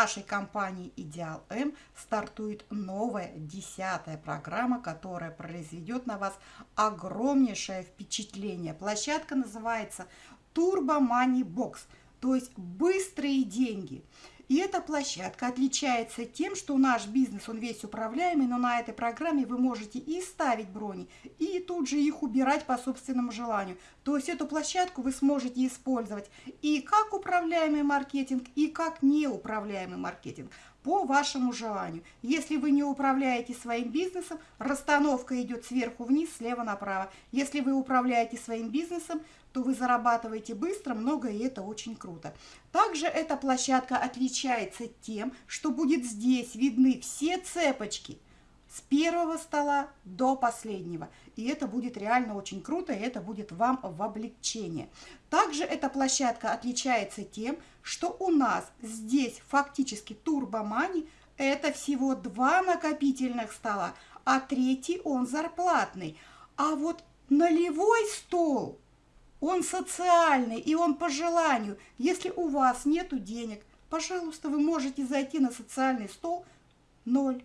нашей компании «Идеал М» стартует новая, десятая программа, которая произведет на вас огромнейшее впечатление. Площадка называется Turbo Money Box, то есть быстрые деньги – и эта площадка отличается тем, что наш бизнес, он весь управляемый, но на этой программе вы можете и ставить брони, и тут же их убирать по собственному желанию. То есть эту площадку вы сможете использовать и как управляемый маркетинг, и как неуправляемый маркетинг по вашему желанию. Если вы не управляете своим бизнесом, расстановка идет сверху вниз, слева направо. Если вы управляете своим бизнесом, то вы зарабатываете быстро, много, и это очень круто. Также эта площадка отличается тем, что будет здесь видны все цепочки с первого стола до последнего. И это будет реально очень круто, и это будет вам в облегчение. Также эта площадка отличается тем, что у нас здесь фактически турбомани – это всего два накопительных стола, а третий он зарплатный. А вот налевой стол – он социальный, и он по желанию. Если у вас нету денег, пожалуйста, вы можете зайти на социальный стол ноль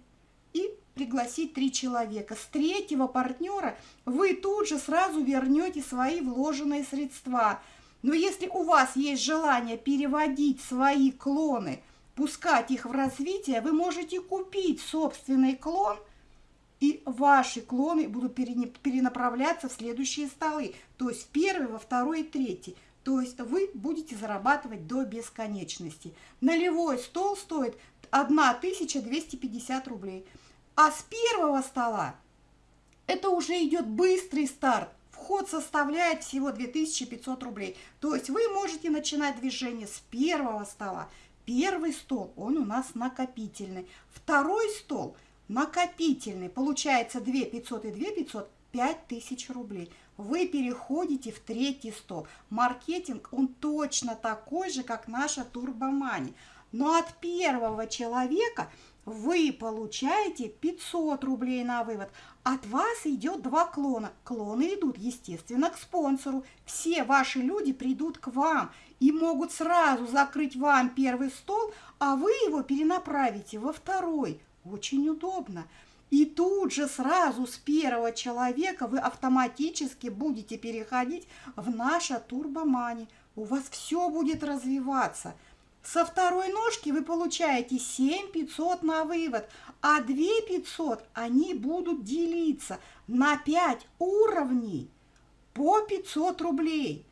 и пригласить три человека. С третьего партнера вы тут же сразу вернете свои вложенные средства. Но если у вас есть желание переводить свои клоны, пускать их в развитие, вы можете купить собственный клон – и ваши клоны будут перенаправляться в следующие столы, то есть первый, во второй и третий. То есть вы будете зарабатывать до бесконечности. Нулевой стол стоит 1250 рублей. А с первого стола это уже идет быстрый старт. Вход составляет всего 2500 рублей. То есть вы можете начинать движение с первого стола. Первый стол, он у нас накопительный. Второй стол – накопительный, получается 2 500 и 2 500, 5000 рублей. Вы переходите в третий стол. Маркетинг, он точно такой же, как наша турбомани. Но от первого человека вы получаете 500 рублей на вывод. От вас идет два клона. Клоны идут, естественно, к спонсору. Все ваши люди придут к вам и могут сразу закрыть вам первый стол, а вы его перенаправите во второй. Очень удобно. И тут же сразу с первого человека вы автоматически будете переходить в наше турбомани. У вас все будет развиваться. Со второй ножки вы получаете 7500 на вывод, а 2500 они будут делиться на 5 уровней по 500 рублей.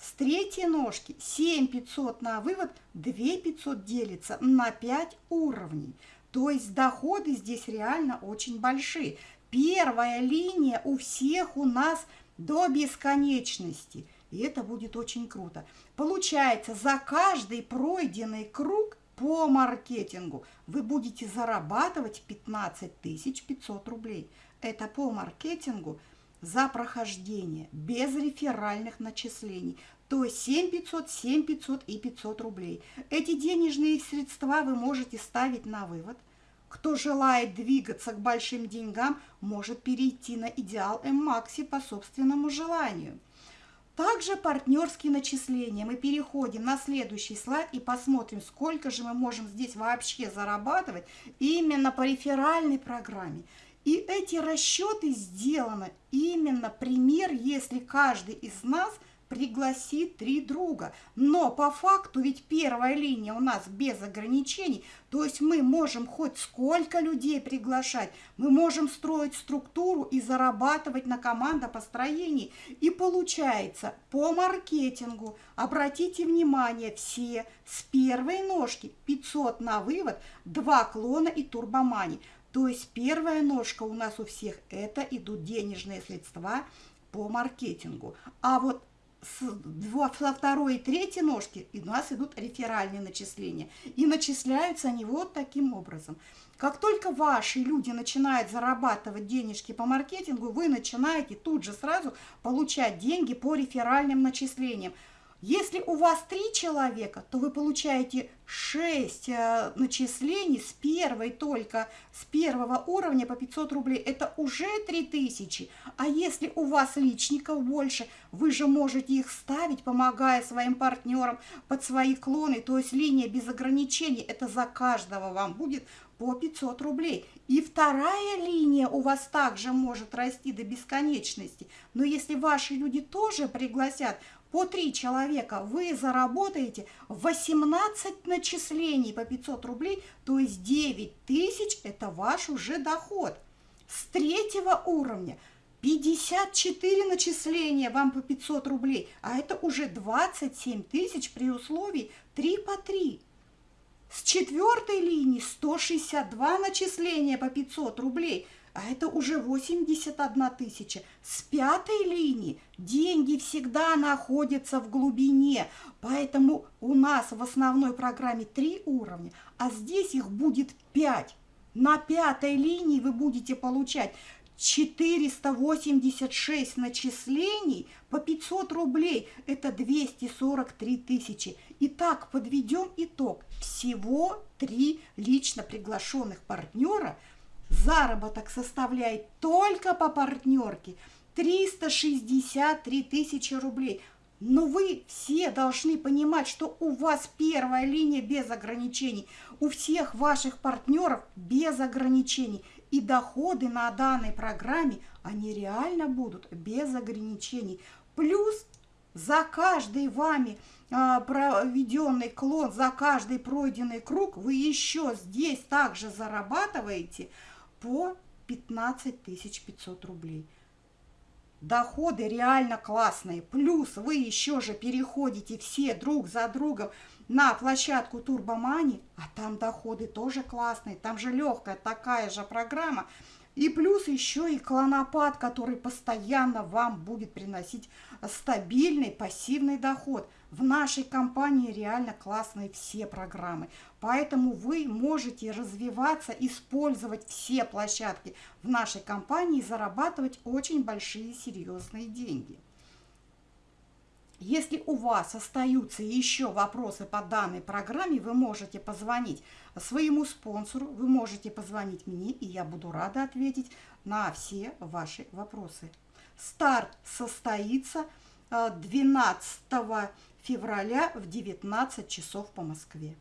С третьей ножки 7500 на вывод, 2500 делится на 5 уровней. То есть доходы здесь реально очень большие. Первая линия у всех у нас до бесконечности. И это будет очень круто. Получается, за каждый пройденный круг по маркетингу вы будете зарабатывать 15 500 рублей. Это по маркетингу за прохождение, без реферальных начислений. То есть 7 500, 7 500 и 500 рублей. Эти денежные средства вы можете ставить на вывод. Кто желает двигаться к большим деньгам, может перейти на идеал М-Макси по собственному желанию. Также партнерские начисления. Мы переходим на следующий слайд и посмотрим, сколько же мы можем здесь вообще зарабатывать именно по реферальной программе. И эти расчеты сделаны именно пример, если каждый из нас – пригласит три друга. Но по факту ведь первая линия у нас без ограничений, то есть мы можем хоть сколько людей приглашать, мы можем строить структуру и зарабатывать на командопостроении. И получается по маркетингу, обратите внимание, все с первой ножки 500 на вывод, два клона и турбомани. То есть первая ножка у нас у всех это идут денежные средства по маркетингу. А вот со второй и третьей ножки у нас идут реферальные начисления. И начисляются они вот таким образом. Как только ваши люди начинают зарабатывать денежки по маркетингу, вы начинаете тут же сразу получать деньги по реферальным начислениям. Если у вас три человека, то вы получаете 6 э, начислений с первой только, с первого уровня по 500 рублей. Это уже 3000. А если у вас личников больше, вы же можете их ставить, помогая своим партнерам под свои клоны. То есть линия без ограничений, это за каждого вам будет по 500 рублей. И вторая линия у вас также может расти до бесконечности. Но если ваши люди тоже пригласят по 3 человека, вы заработаете 18 начислений по 500 рублей, то есть 9 тысяч – это ваш уже доход. С третьего уровня 54 начисления вам по 500 рублей, а это уже 27 тысяч при условии 3 по 3. С четвертой линии 162 начисления по 500 рублей – а это уже 81 тысяча. С пятой линии деньги всегда находятся в глубине, поэтому у нас в основной программе три уровня, а здесь их будет 5. На пятой линии вы будете получать 486 начислений по 500 рублей. Это 243 тысячи. Итак, подведем итог. Всего три лично приглашенных партнера – Заработок составляет только по партнерке 363 тысячи рублей. Но вы все должны понимать, что у вас первая линия без ограничений, у всех ваших партнеров без ограничений. И доходы на данной программе, они реально будут без ограничений. Плюс за каждый вами а, проведенный клон, за каждый пройденный круг вы еще здесь также зарабатываете – по 15 500 рублей. Доходы реально классные. Плюс вы еще же переходите все друг за другом на площадку Турбомани, а там доходы тоже классные. Там же легкая такая же программа. И плюс еще и клонопад, который постоянно вам будет приносить стабильный пассивный доход. В нашей компании реально классные все программы. Поэтому вы можете развиваться, использовать все площадки в нашей компании и зарабатывать очень большие серьезные деньги. Если у вас остаются еще вопросы по данной программе, вы можете позвонить своему спонсору, вы можете позвонить мне, и я буду рада ответить на все ваши вопросы. Старт состоится 12 э, февраля в 19 часов по Москве.